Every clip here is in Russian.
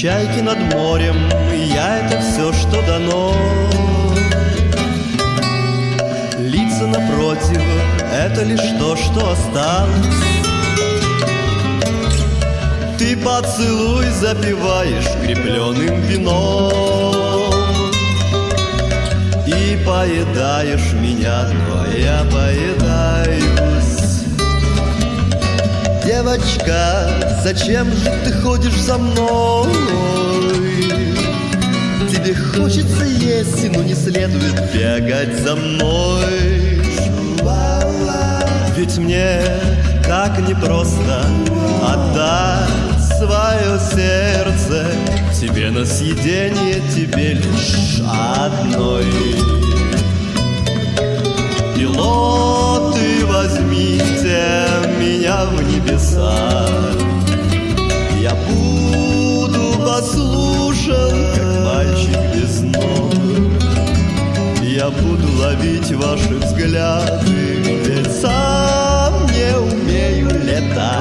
Чайки над морем, я это все, что дано. Лица напротив, это лишь то, что осталось. Ты поцелуй запиваешь крепленным вином И поедаешь меня, но я поедаюсь Девочка, зачем же ты ходишь за мной? Хочется есть, но не следует. Бегать за мной. Ведь мне так непросто отдать свое сердце. Тебе на съедение, тебе лишь одной. Пилоты, возьмите меня в небеса Я буду ловить ваши взгляды, ведь сам не умею летать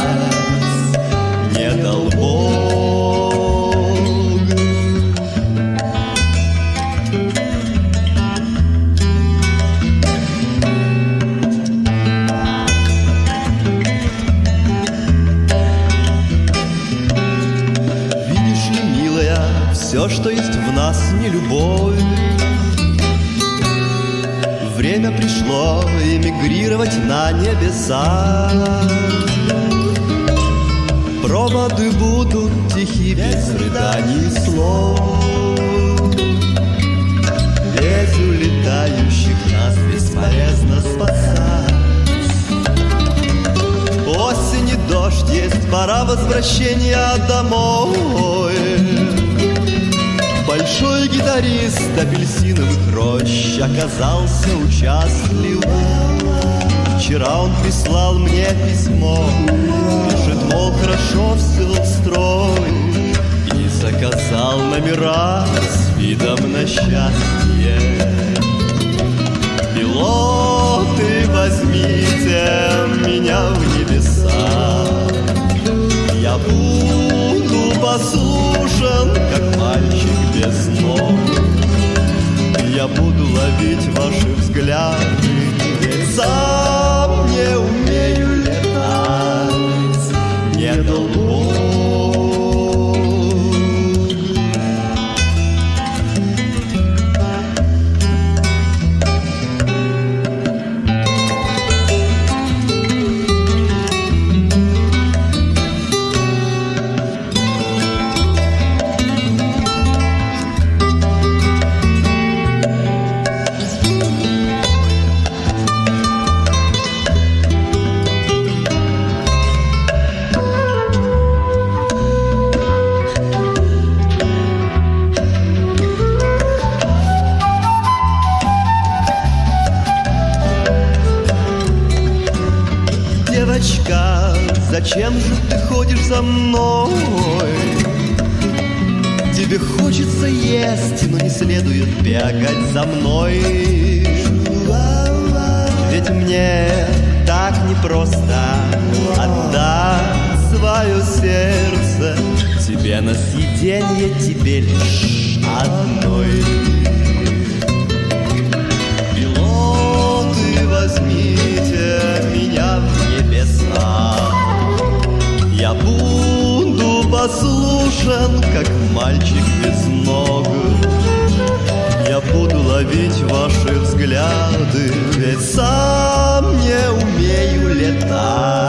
не дал Бог. Видишь ли, милая, все, что есть в нас, не любовь. Время пришло эмигрировать на небеса. Проводы будут тихи, без рыданий слов. Ведь улетающих нас бесполезно спасать. Осень и дождь есть пора возвращения домой. Большой гитарист апельсиновых рощ оказался участлив. Вчера он прислал мне письмо, пишет, мол, хорошо все устроен, и заказал номера с видом на счастье. Пилоты, возьмите меня в послушан, как мальчик весной. Я буду ловить ваши взгляды, ведь зачем же ты ходишь за мной? Тебе хочется есть, но не следует бегать за мной. Ведь мне так непросто отдать свое сердце Тебе на съеденье, тебе лишь одной. Я буду послушен, как мальчик без ног. Я буду ловить ваши взгляды, ведь сам не умею летать.